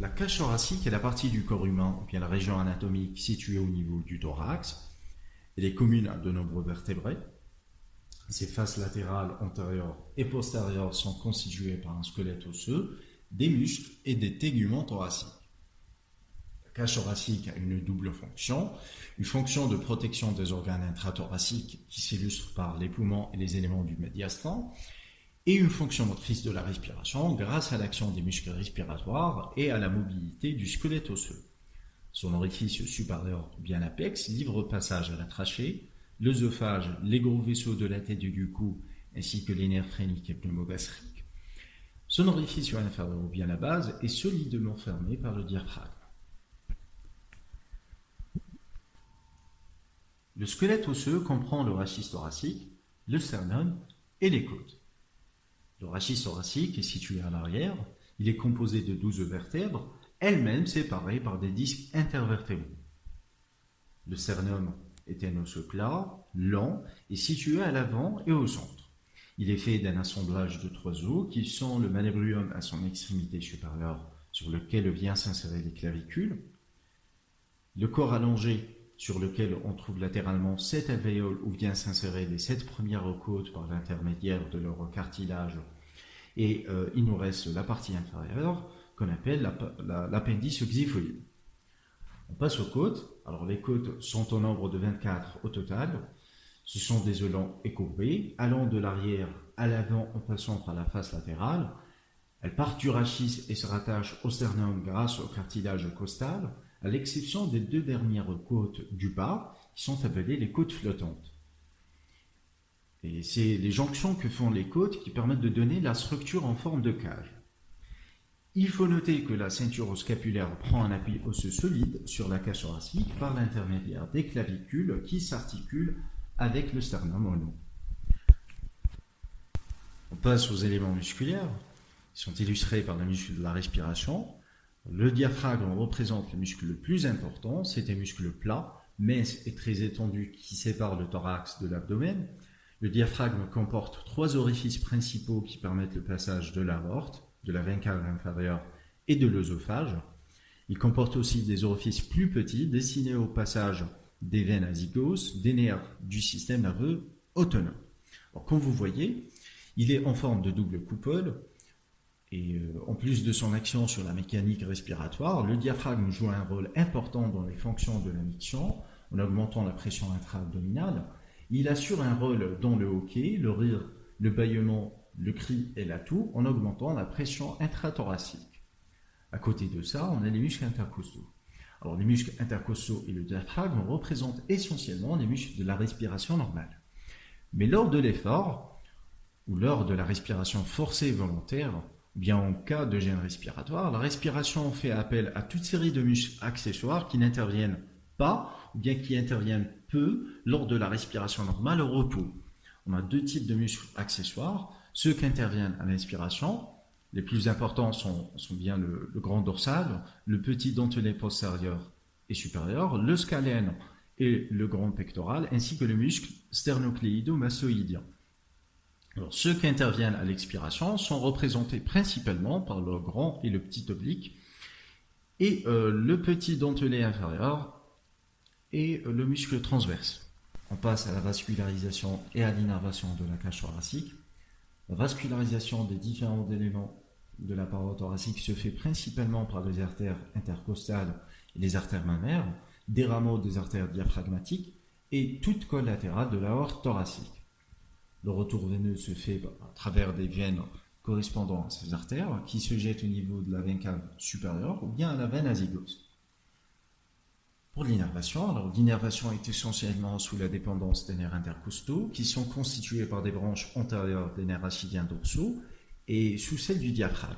La cage thoracique est la partie du corps humain, ou bien la région anatomique située au niveau du thorax. Elle est commune à de nombreux vertébrés. Ses faces latérales, antérieures et postérieures sont constituées par un squelette osseux, des muscles et des téguments thoraciques. La cage thoracique a une double fonction, une fonction de protection des organes intrathoraciques qui s'illustre par les poumons et les éléments du médiastin, et une fonction motrice de la respiration grâce à l'action des muscles respiratoires et à la mobilité du squelette osseux. Son orifice supérieur, bien l'apex, livre passage à la trachée, l'œsophage, les gros vaisseaux de la tête et du cou, ainsi que les nerfs phréniques et pneumogastriques. Son orifice inférieur, bien la base, est solidement fermé par le diaphragme. Le squelette osseux comprend le rachis thoracique, le sternum et les côtes. Le rachis thoracique est situé à l'arrière. Il est composé de 12 vertèbres, elles-mêmes séparées par des disques intervertébraux. Le sternum est un os plat, lent et situé à l'avant et au centre. Il est fait d'un assemblage de trois os qui sont le manubrium à son extrémité supérieure sur lequel vient s'insérer les clavicules, le corps allongé sur lequel on trouve latéralement sept alvéoles où vient s'insérer les sept premières côtes par l'intermédiaire de leur cartilage. Et euh, il nous reste la partie inférieure qu'on appelle l'appendice xiphoïde. On passe aux côtes. Alors les côtes sont au nombre de 24 au total. Ce sont des élans écourbés, allant de l'arrière à l'avant en passant par la face latérale. Elles partent du rachis et se rattachent au sternum grâce au cartilage costal à l'exception des deux dernières côtes du bas, qui sont appelées les côtes flottantes. Et c'est les jonctions que font les côtes qui permettent de donner la structure en forme de cage. Il faut noter que la ceinture scapulaire prend un appui osseux solide sur la cage thoracique par l'intermédiaire des clavicules qui s'articulent avec le sternum au On passe aux éléments musculaires, qui sont illustrés par le muscle de la respiration. Le diaphragme représente le muscle le plus important, c'est un muscle plat, mince et très étendu qui sépare le thorax de l'abdomen. Le diaphragme comporte trois orifices principaux qui permettent le passage de l'aorte, de la veine cave inférieure et de l'œsophage. Il comporte aussi des orifices plus petits destinés au passage des veines azygos, des nerfs du système nerveux autonome. comme vous voyez, il est en forme de double coupole et euh, en plus de son action sur la mécanique respiratoire, le diaphragme joue un rôle important dans les fonctions de la miction en augmentant la pression intra-abdominale. Il assure un rôle dans le hockey, le rire, le bâillement, le cri et la toux en augmentant la pression intrathoracique. À côté de ça, on a les muscles intercostaux. Alors les muscles intercostaux et le diaphragme représentent essentiellement les muscles de la respiration normale. Mais lors de l'effort, ou lors de la respiration forcée volontaire, bien en cas de gêne respiratoire, la respiration fait appel à toute série de muscles accessoires qui n'interviennent pas ou bien qui interviennent peu lors de la respiration normale au repos. On a deux types de muscles accessoires, ceux qui interviennent à l'inspiration, les plus importants sont, bien le, grand dorsal, le petit dentelé postérieur et supérieur, le scalène et le grand pectoral, ainsi que le muscle sternocléido-massoïdien ceux qui interviennent à l'expiration sont représentés principalement par le grand et le petit oblique, et euh, le petit dentelé inférieur et euh, le muscle transverse. On passe à la vascularisation et à l'innervation de la cage thoracique. La vascularisation des différents éléments de la paroi thoracique se fait principalement par les artères intercostales et les artères mammaires, des rameaux des artères diaphragmatiques et toute collatérale de la horte thoracique. Le retour veineux se fait à travers des veines correspondant à ces artères qui se jettent au niveau de la veine cave supérieure ou bien à la veine azygose. Pour l'innervation, l'innervation est essentiellement sous la dépendance des nerfs intercostaux qui sont constitués par des branches antérieures des nerfs rachidiens dorsaux et sous celle du diaphragme.